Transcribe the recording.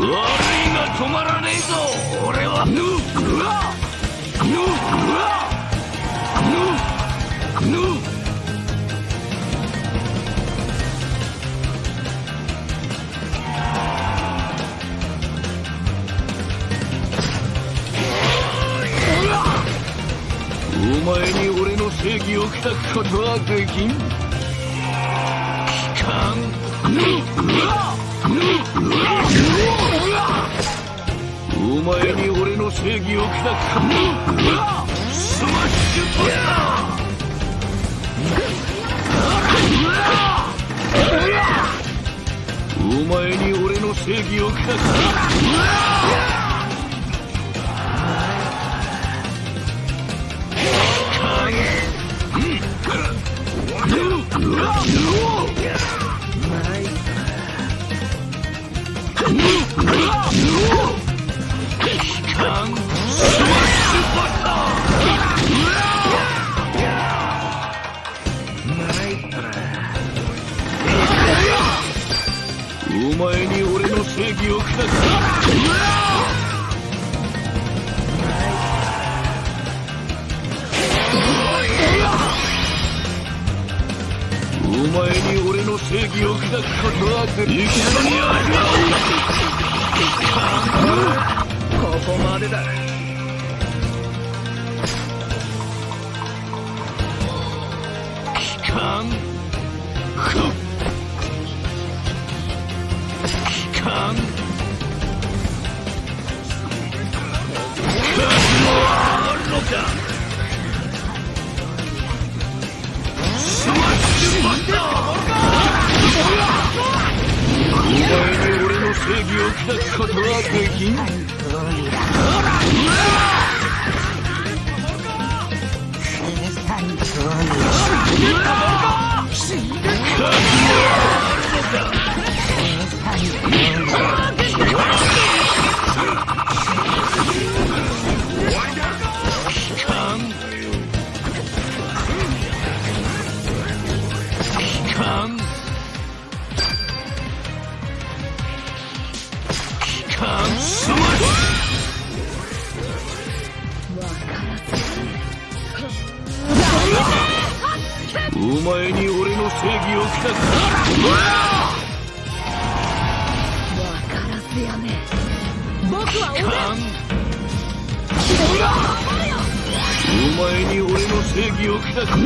悪いが止まらねえぞ。俺は。お前に俺の正義を砕くことはできん？お前に俺の正義を砕くかスマッシュバスターお前に俺の正義を砕くお前に俺の正義を下す。前に俺の正義を砕くことはでき一緒に味わここまでだ。う機関ふっ機関数もあるのか。前に俺の正義を砕くことはできん。機お前に俺の正義を砕く僕は俺お前に俺の正義を砕く